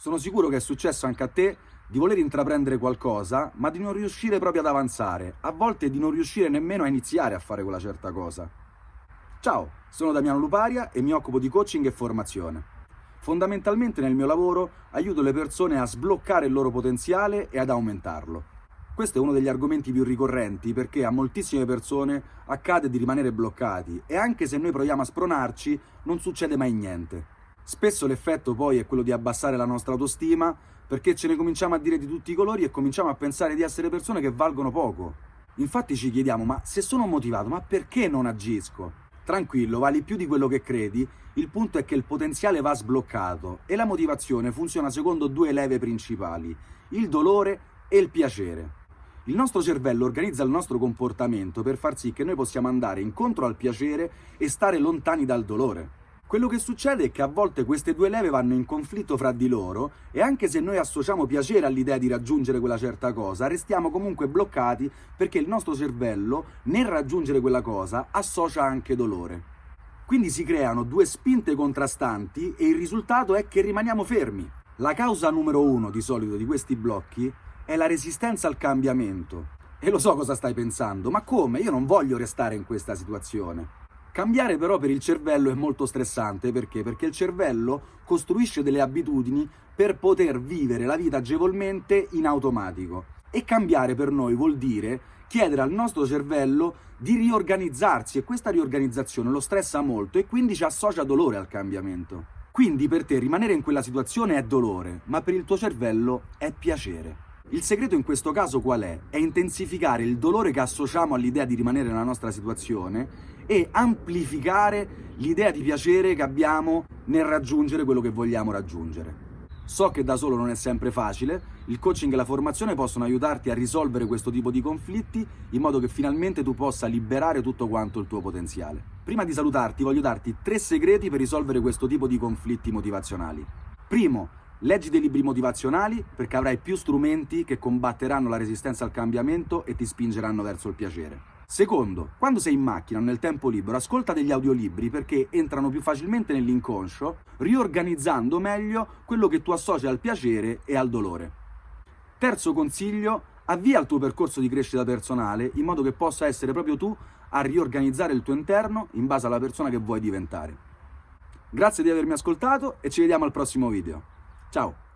Sono sicuro che è successo anche a te di voler intraprendere qualcosa, ma di non riuscire proprio ad avanzare, a volte di non riuscire nemmeno a iniziare a fare quella certa cosa. Ciao, sono Damiano Luparia e mi occupo di coaching e formazione. Fondamentalmente nel mio lavoro aiuto le persone a sbloccare il loro potenziale e ad aumentarlo. Questo è uno degli argomenti più ricorrenti perché a moltissime persone accade di rimanere bloccati e anche se noi proviamo a spronarci non succede mai niente. Spesso l'effetto poi è quello di abbassare la nostra autostima perché ce ne cominciamo a dire di tutti i colori e cominciamo a pensare di essere persone che valgono poco. Infatti ci chiediamo, ma se sono motivato, ma perché non agisco? Tranquillo, vali più di quello che credi, il punto è che il potenziale va sbloccato e la motivazione funziona secondo due leve principali, il dolore e il piacere. Il nostro cervello organizza il nostro comportamento per far sì che noi possiamo andare incontro al piacere e stare lontani dal dolore. Quello che succede è che a volte queste due leve vanno in conflitto fra di loro e anche se noi associamo piacere all'idea di raggiungere quella certa cosa, restiamo comunque bloccati perché il nostro cervello, nel raggiungere quella cosa, associa anche dolore. Quindi si creano due spinte contrastanti e il risultato è che rimaniamo fermi. La causa numero uno di solito di questi blocchi è la resistenza al cambiamento. E lo so cosa stai pensando, ma come? Io non voglio restare in questa situazione. Cambiare però per il cervello è molto stressante, perché? Perché il cervello costruisce delle abitudini per poter vivere la vita agevolmente in automatico. E cambiare per noi vuol dire chiedere al nostro cervello di riorganizzarsi e questa riorganizzazione lo stressa molto e quindi ci associa dolore al cambiamento. Quindi per te rimanere in quella situazione è dolore, ma per il tuo cervello è piacere. Il segreto in questo caso qual è? È intensificare il dolore che associamo all'idea di rimanere nella nostra situazione e amplificare l'idea di piacere che abbiamo nel raggiungere quello che vogliamo raggiungere. So che da solo non è sempre facile, il coaching e la formazione possono aiutarti a risolvere questo tipo di conflitti in modo che finalmente tu possa liberare tutto quanto il tuo potenziale. Prima di salutarti voglio darti tre segreti per risolvere questo tipo di conflitti motivazionali. Primo, Leggi dei libri motivazionali perché avrai più strumenti che combatteranno la resistenza al cambiamento e ti spingeranno verso il piacere. Secondo, quando sei in macchina o nel tempo libero, ascolta degli audiolibri perché entrano più facilmente nell'inconscio, riorganizzando meglio quello che tu associ al piacere e al dolore. Terzo consiglio, avvia il tuo percorso di crescita personale in modo che possa essere proprio tu a riorganizzare il tuo interno in base alla persona che vuoi diventare. Grazie di avermi ascoltato e ci vediamo al prossimo video. Ciao!